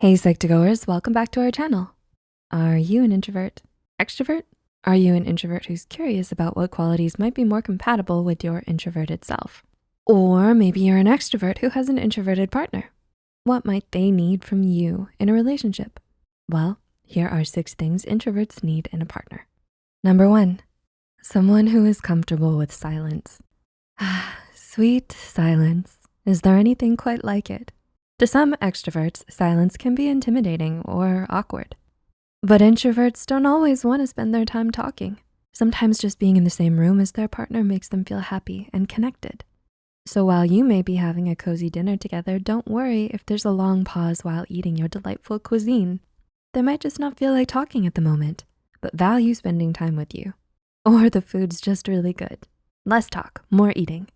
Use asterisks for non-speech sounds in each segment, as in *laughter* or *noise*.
Hey Psych2Goers, welcome back to our channel. Are you an introvert? Extrovert? Are you an introvert who's curious about what qualities might be more compatible with your introverted self? Or maybe you're an extrovert who has an introverted partner. What might they need from you in a relationship? Well, here are six things introverts need in a partner. Number one, someone who is comfortable with silence. Ah, *sighs* sweet silence. Is there anything quite like it? To some extroverts, silence can be intimidating or awkward. But introverts don't always wanna spend their time talking. Sometimes just being in the same room as their partner makes them feel happy and connected. So while you may be having a cozy dinner together, don't worry if there's a long pause while eating your delightful cuisine. They might just not feel like talking at the moment, but value spending time with you. Or the food's just really good. Less talk, more eating.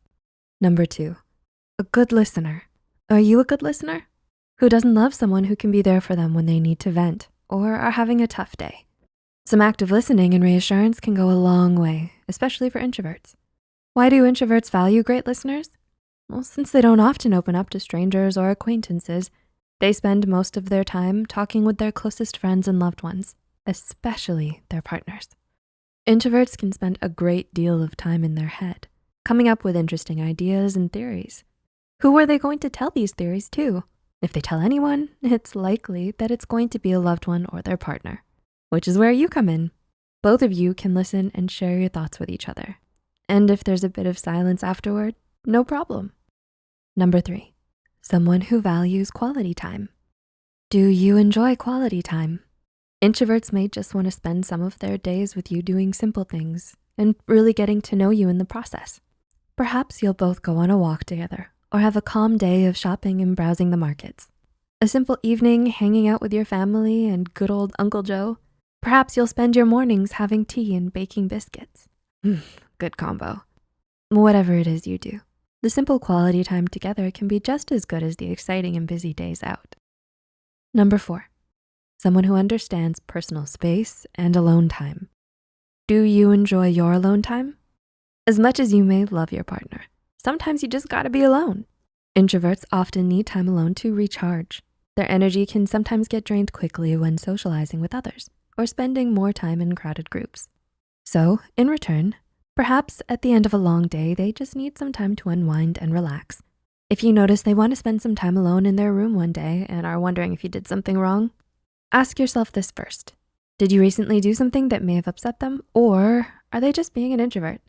Number two, a good listener. Are you a good listener? Who doesn't love someone who can be there for them when they need to vent or are having a tough day? Some active listening and reassurance can go a long way, especially for introverts. Why do introverts value great listeners? Well, since they don't often open up to strangers or acquaintances, they spend most of their time talking with their closest friends and loved ones, especially their partners. Introverts can spend a great deal of time in their head, coming up with interesting ideas and theories. Who are they going to tell these theories to? If they tell anyone, *laughs* it's likely that it's going to be a loved one or their partner, which is where you come in. Both of you can listen and share your thoughts with each other. And if there's a bit of silence afterward, no problem. Number three, someone who values quality time. Do you enjoy quality time? Introverts may just wanna spend some of their days with you doing simple things and really getting to know you in the process. Perhaps you'll both go on a walk together or have a calm day of shopping and browsing the markets. A simple evening hanging out with your family and good old Uncle Joe. Perhaps you'll spend your mornings having tea and baking biscuits. Mm, good combo. Whatever it is you do, the simple quality time together can be just as good as the exciting and busy days out. Number four, someone who understands personal space and alone time. Do you enjoy your alone time? As much as you may love your partner, Sometimes you just gotta be alone. Introverts often need time alone to recharge. Their energy can sometimes get drained quickly when socializing with others or spending more time in crowded groups. So in return, perhaps at the end of a long day, they just need some time to unwind and relax. If you notice they wanna spend some time alone in their room one day and are wondering if you did something wrong, ask yourself this first. Did you recently do something that may have upset them? Or are they just being an introvert?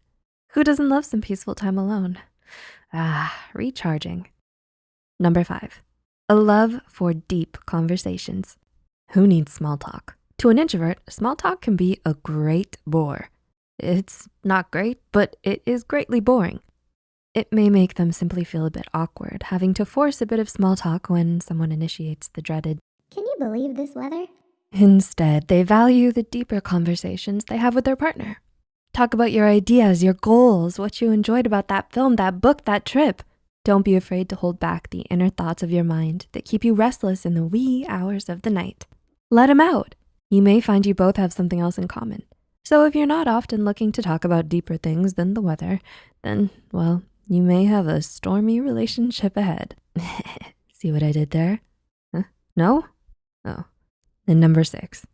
Who doesn't love some peaceful time alone? Ah, recharging. Number five, a love for deep conversations. Who needs small talk? To an introvert, small talk can be a great bore. It's not great, but it is greatly boring. It may make them simply feel a bit awkward, having to force a bit of small talk when someone initiates the dreaded, Can you believe this weather? Instead, they value the deeper conversations they have with their partner. Talk about your ideas, your goals, what you enjoyed about that film, that book, that trip. Don't be afraid to hold back the inner thoughts of your mind that keep you restless in the wee hours of the night. Let them out. You may find you both have something else in common. So if you're not often looking to talk about deeper things than the weather, then, well, you may have a stormy relationship ahead. *laughs* See what I did there? Huh? No? Oh. And number six,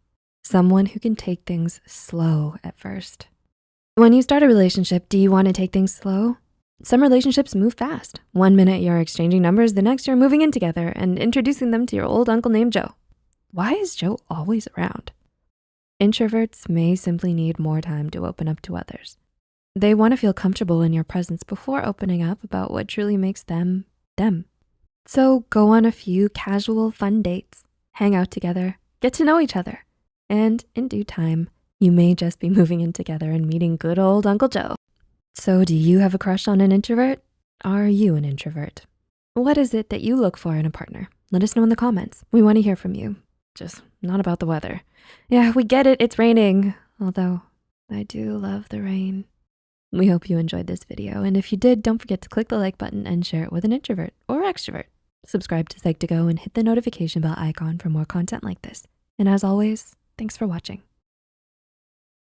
someone who can take things slow at first. When you start a relationship, do you wanna take things slow? Some relationships move fast. One minute you're exchanging numbers, the next you're moving in together and introducing them to your old uncle named Joe. Why is Joe always around? Introverts may simply need more time to open up to others. They wanna feel comfortable in your presence before opening up about what truly makes them, them. So go on a few casual fun dates, hang out together, get to know each other, and in due time, you may just be moving in together and meeting good old Uncle Joe. So do you have a crush on an introvert? Are you an introvert? What is it that you look for in a partner? Let us know in the comments. We wanna hear from you, just not about the weather. Yeah, we get it, it's raining. Although I do love the rain. We hope you enjoyed this video. And if you did, don't forget to click the like button and share it with an introvert or extrovert. Subscribe to Psych2Go and hit the notification bell icon for more content like this. And as always, thanks for watching.